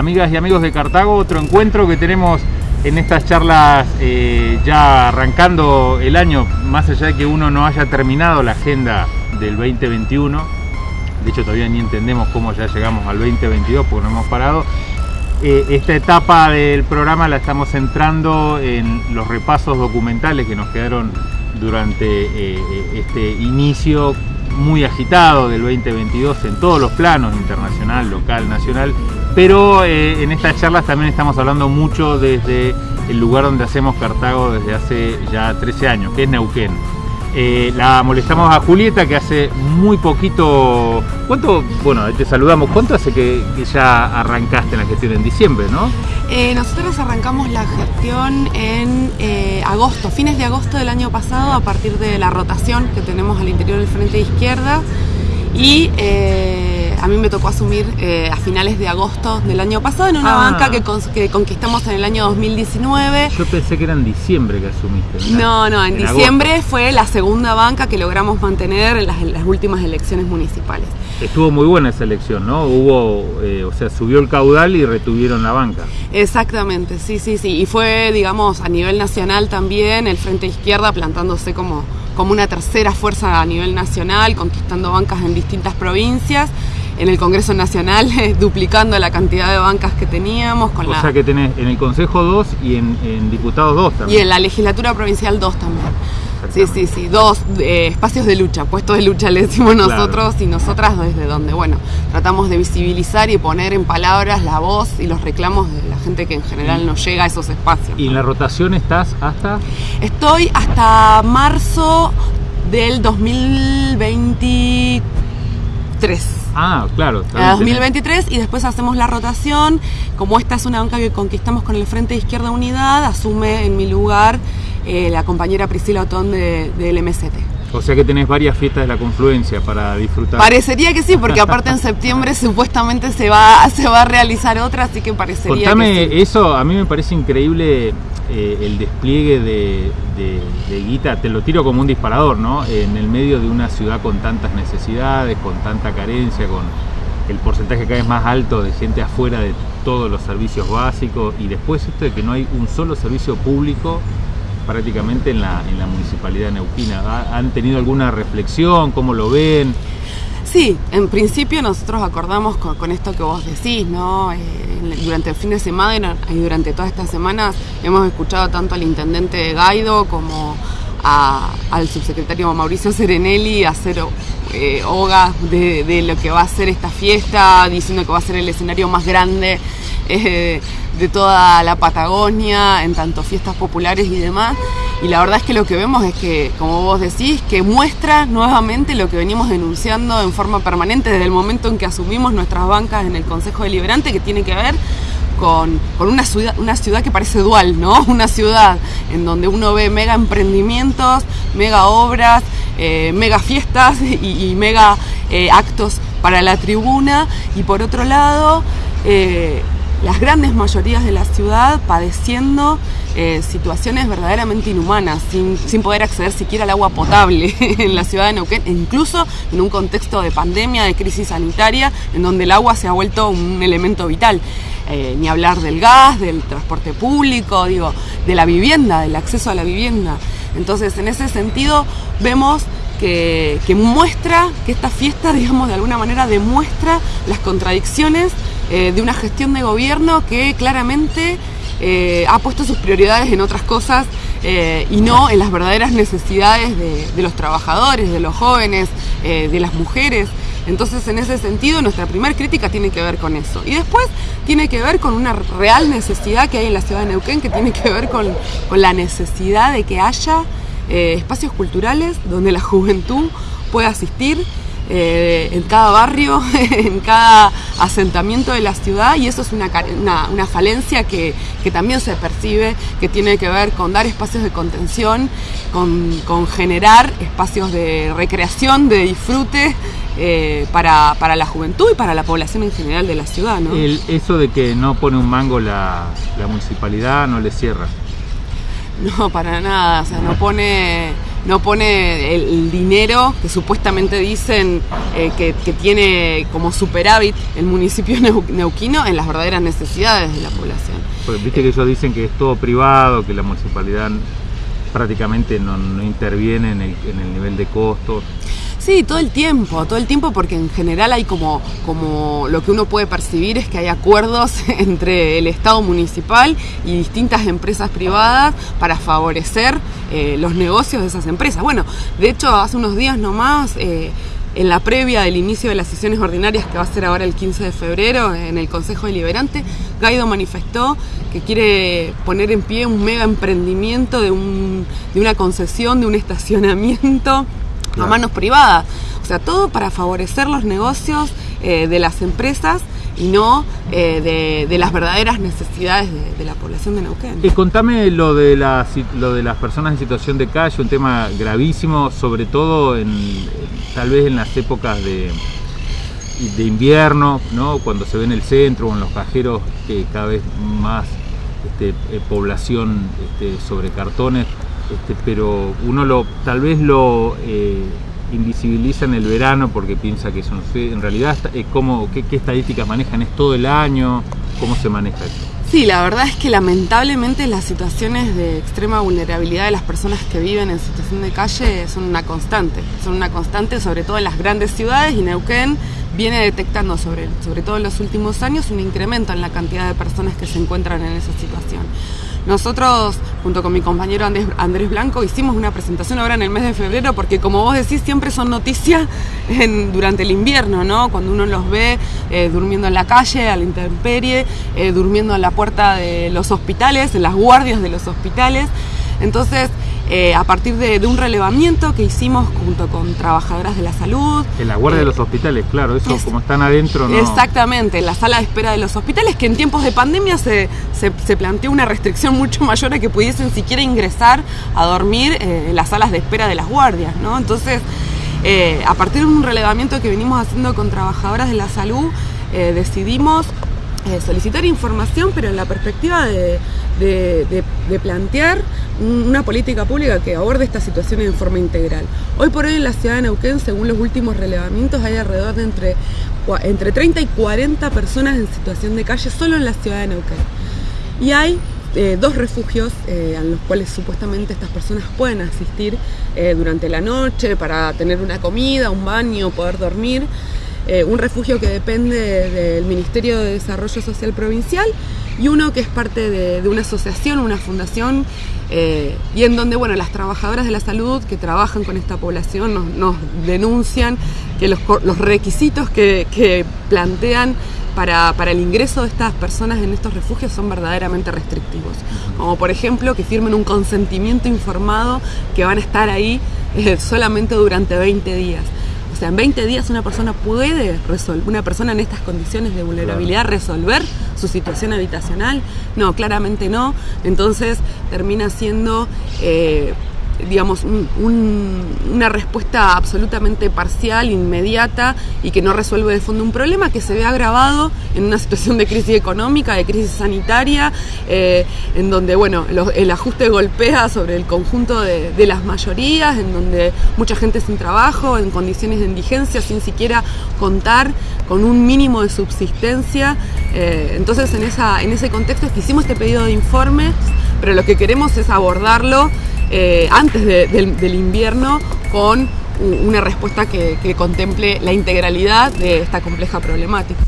amigas y amigos de Cartago, otro encuentro que tenemos en estas charlas eh, ya arrancando el año, más allá de que uno no haya terminado la agenda del 2021, de hecho todavía ni entendemos cómo ya llegamos al 2022 porque no hemos parado, eh, esta etapa del programa la estamos centrando en los repasos documentales que nos quedaron durante eh, este inicio muy agitado del 2022 en todos los planos, internacional, local, nacional, pero eh, en estas charlas también estamos hablando mucho desde el lugar donde hacemos Cartago desde hace ya 13 años, que es Neuquén. Eh, la molestamos a Julieta que hace muy poquito. ¿Cuánto? Bueno, te saludamos. ¿Cuánto hace que, ya arrancaste la gestión? En diciembre, ¿no? Eh, nosotros arrancamos la gestión en agosto, fines de agosto del año pasado, a partir de la rotación que tenemos al interior del frente de izquierda. Y a mí me tocó asumir eh, a finales de agosto del año pasado en una ah. banca que, conquistamos en el año 2019. Yo pensé que era en diciembre que asumiste. No, no, en, diciembre fue la segunda banca que logramos mantener en las, últimas elecciones municipales. Estuvo muy buena esa elección, ¿no? Hubo, eh, o sea, subió el caudal y retuvieron la banca. Exactamente, sí, sí, sí. Y fue, digamos, a nivel nacional también, el Frente Izquierda plantándose como, como una tercera fuerza a nivel nacional, conquistando bancas en distintas provincias en el Congreso Nacional, duplicando la cantidad de bancas que teníamos. Con o sea que tenés en el Consejo 2 y en, Diputados 2 también. Y en la Legislatura Provincial 2 también. Sí, sí, sí, dos eh, espacios de lucha, puestos de lucha le decimos nosotros y nosotras desde donde, bueno, tratamos de visibilizar y poner en palabras la voz y los reclamos de la gente que en general no llega a esos espacios. ¿Y en la rotación estás hasta? Estoy hasta marzo del 2023. Ah, claro. A 2023 y después hacemos la rotación. Como esta es una banca que conquistamos con el Frente de Izquierda Unidad, asume en mi lugar eh, la compañera Priscila Otón de, del MST. O sea que tenés varias fiestas de la confluencia para disfrutar. Parecería que sí, porque aparte en septiembre supuestamente se va, se va a realizar otra, así que parecería Contame que eso, a mí me parece increíble eh, el despliegue de, guita, te lo tiro como un disparador, ¿no? En el medio de una ciudad con tantas necesidades, con tanta carencia, con el porcentaje cada vez más alto de gente afuera de todos los servicios básicos y después esto de que no hay un solo servicio público prácticamente en la, en la municipalidad neuquina. ¿Han tenido alguna reflexión? ¿Cómo lo ven? Sí, en principio nosotros acordamos con, esto que vos decís, ¿no? Eh, durante el fin de semana y durante todas estas semanas hemos escuchado tanto al intendente Gaido como al subsecretario Mauricio Serenelli hacer eh, hoga de, lo que va a ser esta fiesta, diciendo que va a ser el escenario más grande eh, de toda la Patagonia, en tanto fiestas populares y demás. Y la verdad es que lo que vemos es que, como vos decís, que muestra nuevamente lo que venimos denunciando en forma permanente desde el momento en que asumimos nuestras bancas en el Consejo Deliberante, que tiene que ver con, una, ciudad, una ciudad que parece dual, ¿no? Una ciudad en donde uno ve mega emprendimientos, mega obras, eh, mega fiestas y, mega eh, actos para la tribuna, y por otro lado, eh, las grandes mayorías de la ciudad padeciendo eh, situaciones verdaderamente inhumanas, sin, poder acceder siquiera al agua potable en la ciudad de Neuquén, e incluso en un contexto de pandemia, de crisis sanitaria, en donde el agua se ha vuelto un elemento vital. Eh, ni hablar del gas, del transporte público, digo, de la vivienda, del acceso a la vivienda. Entonces, en ese sentido, vemos que, que, muestra, que esta fiesta, digamos, de alguna manera demuestra las contradicciones eh, de una gestión de gobierno que claramente eh, ha puesto sus prioridades en otras cosas eh, y no en las verdaderas necesidades de, los trabajadores, de los jóvenes, de las mujeres. Entonces, en ese sentido, nuestra primera crítica tiene que ver con eso. Y después tiene que ver con una real necesidad que hay en la ciudad de Neuquén, que tiene que ver con, con la necesidad de que haya espacios culturales donde la juventud pueda asistir eh, en cada barrio, en cada asentamiento de la ciudad y eso es una, una, falencia que, también se percibe, que tiene que ver con dar espacios de contención, con, generar espacios de recreación, de disfrute eh, para, la juventud y para la población en general de la ciudad. ¿no? eso de que no pone un mango la, la municipalidad no le cierra. No, para nada, o sea, no pone no pone el, dinero que supuestamente dicen eh, que, tiene como superávit el municipio neuquino en las verdaderas necesidades de la población. Pues viste que ellos dicen que es todo privado, que la municipalidad prácticamente no, interviene en el, en el nivel de costos. Sí, todo el tiempo, todo el tiempo porque en general hay como, como lo que uno puede percibir es que hay acuerdos entre el Estado municipal y distintas empresas privadas para favorecer eh, los negocios de esas empresas. Bueno, de hecho hace unos días nomás... Eh, en la previa del inicio de las sesiones ordinarias que va a ser ahora el 15 de febrero en el Consejo Deliberante, Gaido manifestó que quiere poner en pie un mega emprendimiento de, un, de una concesión, de un estacionamiento a manos privadas. O sea, todo para favorecer los negocios eh, de las empresas y no eh, de, las verdaderas necesidades de, la población de Neuquén. Y contame lo de, lo de las personas en situación de calle, un tema gravísimo, sobre todo tal vez en las épocas de, de invierno, ¿no? cuando se ve en el centro o en los cajeros que cada vez más este, eh, población este, sobre cartones este, pero uno lo tal vez lo eh, invisibiliza en el verano porque piensa que no sé, en realidad es como qué, estadísticas manejan, es todo el año, cómo se maneja eso. Sí, la verdad es que lamentablemente las situaciones de extrema vulnerabilidad de las personas que viven en situación de calle son una constante, son una constante sobre todo en las grandes ciudades y Neuquén viene detectando sobre, sobre todo en los últimos años un incremento en la cantidad de personas que se encuentran en esa situación. Nosotros, junto con mi compañero Andrés, Blanco, hicimos una presentación ahora en el mes de febrero porque como vos decís, siempre son noticias durante el invierno, ¿no? Cuando uno los ve eh, durmiendo en la calle, a la intemperie, eh, durmiendo en la puerta de los hospitales, en las guardias de los hospitales. Entonces, eh, a partir de, un relevamiento que hicimos junto con trabajadoras de la salud. En la guardia de los hospitales, claro, eso como están adentro. ¿no? Exactamente, en la sala de espera de los hospitales, que en tiempos de pandemia se, se, planteó una restricción mucho mayor a que pudiesen siquiera ingresar a dormir eh, en las salas de espera de las guardias, ¿no? Entonces, eh, a partir de un relevamiento que venimos haciendo con trabajadoras de la salud, decidimos solicitar información, pero en la perspectiva de, plantear una política pública que aborde estas situaciones de forma integral. Hoy por hoy en la ciudad de Neuquén, según los últimos relevamientos, hay alrededor de entre, entre 30 y 40 personas en situación de calle solo en la ciudad de Neuquén. Y hay eh, dos refugios eh, a los cuales supuestamente estas personas pueden asistir eh, durante la noche para tener una comida, un baño, poder dormir. Eh, un refugio que depende del Ministerio de Desarrollo Social Provincial y uno que es parte de, una asociación, una fundación, eh, y en donde bueno, las trabajadoras de la salud que trabajan con esta población nos, denuncian que los, requisitos que, plantean para, el ingreso de estas personas en estos refugios son verdaderamente restrictivos. Como por ejemplo que firmen un consentimiento informado que van a estar ahí eh, solamente durante 20 días sea, en 20 días una persona puede resolver, una persona en estas condiciones de vulnerabilidad resolver su situación habitacional. No, claramente no. Entonces termina siendo eh, digamos, una respuesta absolutamente parcial, inmediata y que no resuelve de fondo un problema que se ve agravado en una situación de crisis económica, de crisis sanitaria, eh, en donde bueno, el ajuste golpea sobre el conjunto de, las mayorías, en donde mucha gente sin trabajo, en condiciones de indigencia, sin siquiera contar con un mínimo de subsistencia. Eh, entonces en, ese contexto es que hicimos este pedido de informe, pero lo que queremos es abordarlo eh, antes del, invierno con una respuesta que contemple la integralidad de esta compleja problemática.